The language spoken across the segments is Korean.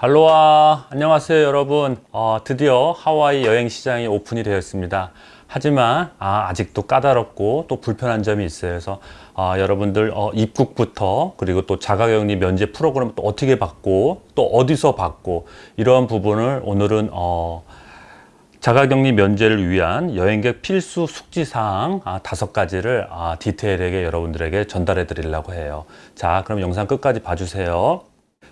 할로와. 안녕하세요 여러분. 어, 드디어 하와이 여행 시장이 오픈이 되었습니다. 하지만 아, 직도 까다롭고 또 불편한 점이 있어요. 그래서 아, 여러분들 어, 입국부터 그리고 또 자가격리 면제 프로그램 또 어떻게 받고 또 어디서 받고 이러한 부분을 오늘은 어, 자가격리 면제를 위한 여행객 필수 숙지사항 아, 다섯 가지를 아, 디테일하게 여러분들에게 전달해 드리려고 해요. 자 그럼 영상 끝까지 봐주세요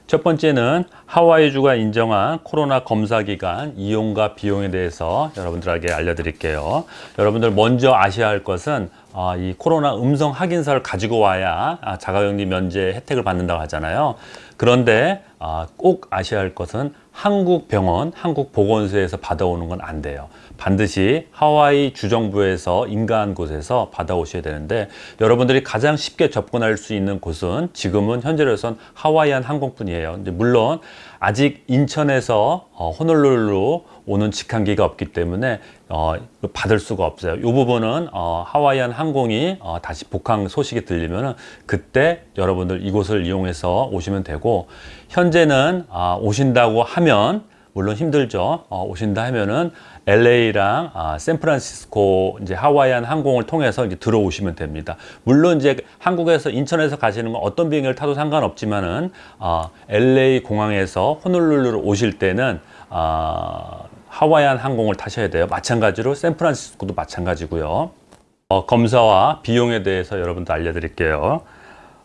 첫 번째는 하와이주가 인정한 코로나 검사 기간 이용과 비용에 대해서 여러분들에게 알려드릴게요. 여러분들 먼저 아셔야 할 것은 아, 이 코로나 음성 확인서를 가지고 와야 아, 자가격리 면제 혜택을 받는다고 하잖아요. 그런데 아, 꼭 아셔야 할 것은 한국 병원, 한국 보건소에서 받아오는 건 안 돼요. 반드시 하와이 주정부에서 인가한 곳에서 받아오셔야 되는데 여러분들이 가장 쉽게 접근할 수 있는 곳은 지금은 현재로선 하와이안 항공뿐이에요. 물론 아직 인천에서 어, 호놀룰루 오는 직항기가 없기 때문에 어, 받을 수가 없어요. 이 부분은 어, 하와이안 항공이 어, 다시 복항 소식이 들리면 그때 여러분들 이곳을 이용해서 오시면 되고 현재는 아, 오신다고 하면 물론 힘들죠. 어, 오신다 하면은 LA랑 아, 샌프란시스코 이제 하와이안 항공을 통해서 이제 들어오시면 됩니다. 물론 이제 한국에서 인천에서 가시는 건 어떤 비행기를 타도 상관없지만은 어, LA 공항에서 호놀룰루로 오실 때는 어, 하와이안 항공을 타셔야 돼요. 마찬가지로 샌프란시스코도 마찬가지고요. 어, 검사와 비용에 대해서 여러분들 알려드릴게요.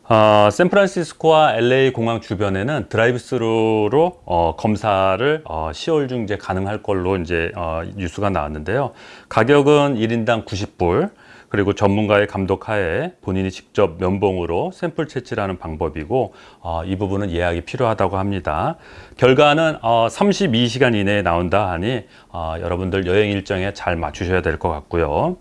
어, 샌프란시스코와 LA 공항 주변에는 드라이브스루로 어, 검사를 어, 10월 중 이제 가능할 걸로 이제 어, 뉴스가 나왔는데요. 가격은 1인당 90불. 그리고 전문가의 감독 하에 본인이 직접 면봉으로 샘플 채취하는 방법이고 어, 이 부분은 예약이 필요하다고 합니다. 결과는 어, 32시간 이내에 나온다 하니 어, 여러분들 여행 일정에 잘 맞추셔야 될 것 같고요.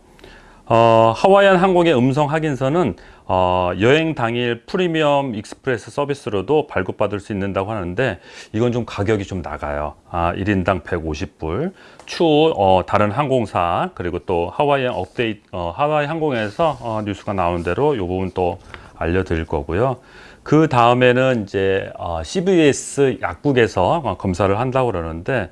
어, 하와이안 항공의 음성 확인서는 어, 여행 당일 프리미엄 express 서비스로도 발급받을 수 있는다고 하는데 이건 좀 가격이 좀 나가요. 아, 1인당 150불. 추후 어, 다른 항공사 그리고 또 하와이안 업데이트 어, 하와이 항공에서 어, 뉴스가 나온 대로 이 부분 또 알려드릴 거고요. 그 다음에는 이제 어, CBS 약국에서 어, 검사를 한다고 그러는데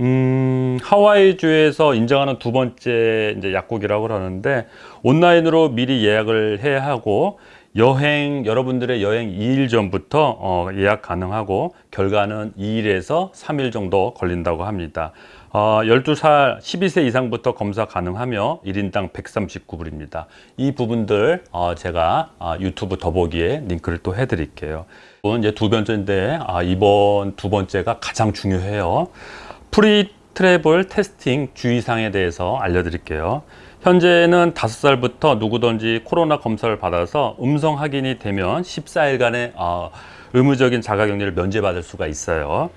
음, 하와이주에서 인정하는 두 번째 이제 약국이라고 그러는데 온라인으로 미리 예약을 해야 하고 여행 여러분들의 여행 2일 전부터 어, 예약 가능하고 결과는 2일에서 3일 정도 걸린다고 합니다. 어, 12살 12세 이상부터 검사 가능하며 1인당 139불입니다. 이 부분들 어, 제가 어, 유튜브 더보기에 링크를 또 해드릴게요. 이제 두 번째인데 아, 이번 두 번째가 가장 중요해요. Pre-Travel Testing 주의사항에 대해서 알려드릴게요. 현재는 5살부터 누구든지 코로나 검사를 받아서 음성 확인이 되면 14일간의 어, 의무적인 자가격리를 면제받을 수가 있어요.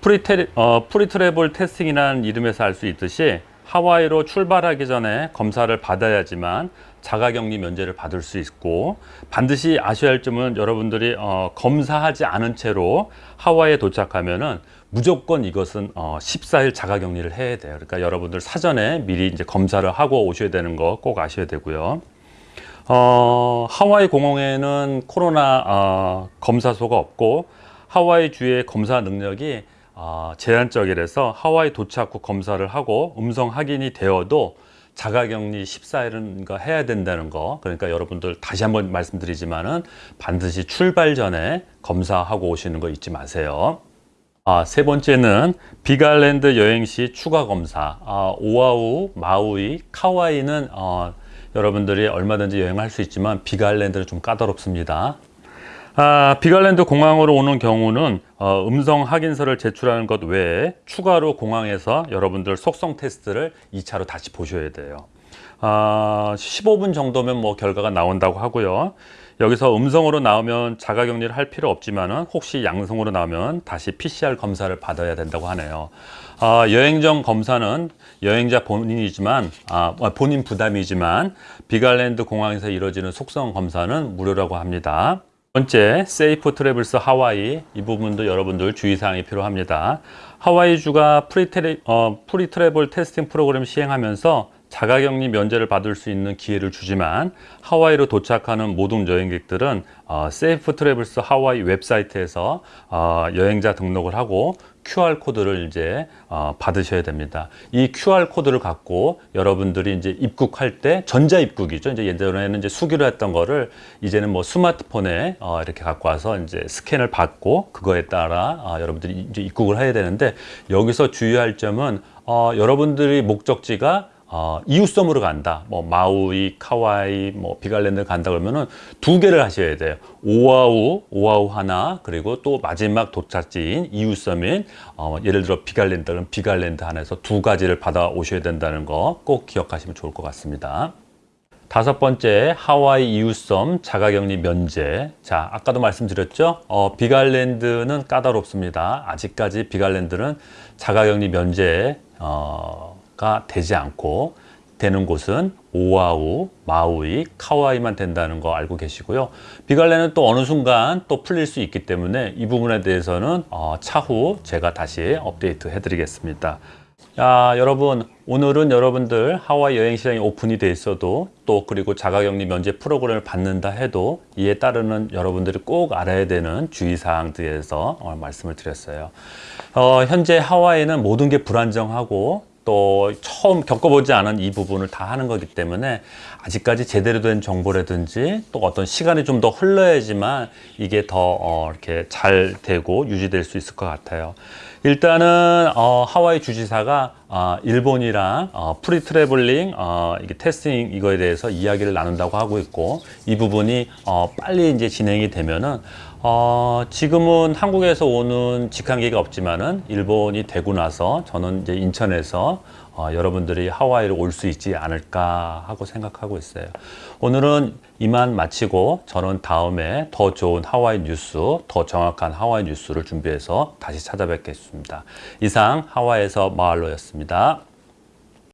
Pre-Tra, 어, Pre-Travel Testing이라는 이름에서 알 수 있듯이 하와이로 출발하기 전에 검사를 받아야지만 자가격리 면제를 받을 수 있고 반드시 아셔야 할 점은 여러분들이 어, 검사하지 않은 채로 하와이에 도착하면 은 무조건 이것은 어, 14일 자가격리를 해야 돼요. 그러니까 여러분들 사전에 미리 이제 검사를 하고 오셔야 되는 거 꼭 아셔야 되고요. 어, 하와이 공항에는 코로나 어, 검사소가 없고 하와이 주의 검사 능력이 어, 제한적이라서 하와이 도착 후 검사를 하고 음성 확인이 되어도 자가격리 14일은 해야 된다는 거 그러니까 여러분들 다시 한번 말씀드리지만은 반드시 출발 전에 검사하고 오시는 거 잊지 마세요. 아, 세 번째는 비갈랜드 여행 시 추가 검사 아, 오아우, 마우이, 카와이는 어, 여러분들이 얼마든지 여행할 수 있지만 비갈랜드는 좀 까다롭습니다. 아, 비갈랜드 공항으로 오는 경우는 어, 음성 확인서를 제출하는 것 외에 추가로 공항에서 여러분들 속성 테스트를 2차로 다시 보셔야 돼요. 아, 15분 정도면 뭐 결과가 나온다고 하고요. 여기서 음성으로 나오면 자가격리를 할 필요 없지만 혹시 양성으로 나오면 다시 PCR 검사를 받아야 된다고 하네요. 아, 여행 전 검사는 여행자 본인이지만 아, 본인 부담이지만 Big Island 공항에서 이루어지는 속성 검사는 무료라고 합니다. 번째, Safe Travels Hawaii 이 부분도 여러분들 주의사항이 필요합니다. 하와이주가 Pre, Tra, 어, Pre-Travel Testing 프로그램 시행하면서 자가격리 면제를 받을 수 있는 기회를 주지만 하와이로 도착하는 모든 여행객들은 어, Safe Travels Hawaii 웹사이트에서 어, 여행자 등록을 하고 QR 코드를 이제 어, 받으셔야 됩니다. 이 QR 코드를 갖고 여러분들이 이제 입국할 때 전자 입국이죠. 이제 예전에는 이제 수기로 했던 거를 이제는 뭐 스마트폰에 어, 이렇게 갖고 와서 이제 스캔을 받고 그거에 따라 어, 여러분들이 이제 입국을 해야 되는데 여기서 주의할 점은 어, 여러분들이 목적지가 어, 이웃섬으로 간다. 뭐 마우이, 카우아이, 뭐 Big Island 간다 그러면은 두 개를 하셔야 돼요. 오아후, 오아후 하나, 그리고 또 마지막 도착지인 이웃섬인 어, 예를 들어 Big Island는 Big Island 하나에서 두 가지를 받아 오셔야 된다는 거 꼭 기억하시면 좋을 것 같습니다. 다섯 번째 하와이 이웃섬 자가격리 면제 자 아까도 말씀드렸죠 어, 비갈랜드는 까다롭습니다 아직까지 비갈랜드는 자가격리 면제 어, 가 되지 않고 되는 곳은 오아우, 마우이, 카와이만 된다는 거 알고 계시고요. 비갈레는 또 어느 순간 또 풀릴 수 있기 때문에 이 부분에 대해서는 어, 차후 제가 다시 업데이트 해드리겠습니다. 자, 여러분 오늘은 여러분들 하와이 여행 시장이 오픈이 돼 있어도 또 그리고 자가격리 면제 프로그램을 받는다 해도 이에 따르는 여러분들이 꼭 알아야 되는 주의사항들에 대해서 오늘 말씀을 드렸어요. 어, 현재 하와이는 모든 게 불안정하고 또 처음 겪어보지 않은 이 부분을 다 하는 거기 때문에 아직까지 제대로 된 정보라든지 또 어떤 시간이 좀 더 흘러야지만 이게 더 어, 이렇게 잘 되고 유지될 수 있을 것 같아요. 일단은 어, 하와이 주지사가 어, 일본이랑 어, Pre-Traveling 어, 이게 Testing 이거에 대해서 이야기를 나눈다고 하고 있고 이 부분이 어, 빨리 이제 진행이 되면은 어, 지금은 한국에서 오는 직항기가 없지만은 일본이 되고 나서 저는 이제 인천에서 어, 여러분들이 하와이로 올수 있지 않을까 하고 생각하고 있어요. 오늘은 이만 마치고 저는 다음에 더 좋은 하와이 뉴스, 더 정확한 하와이 뉴스를 준비해서 다시 찾아뵙겠습니다. 이상 하와이에서 마을로였습니다.